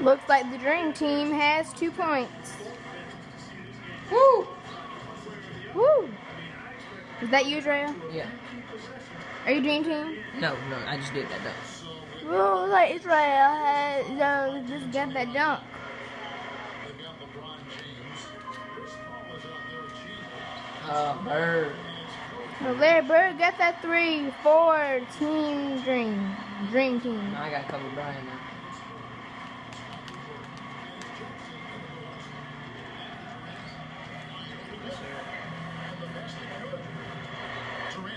Looks like the dream team has two points. Woo! Woo! Is that you, Drea? Yeah. Are you dream team? No, no, I just did that though. Woo, looks like Israel has uh, just got that dunk. Uh, bird. Well, Larry Bird got that three for Team Dream. Dream Team. Now I got Kobe Bryant now. share.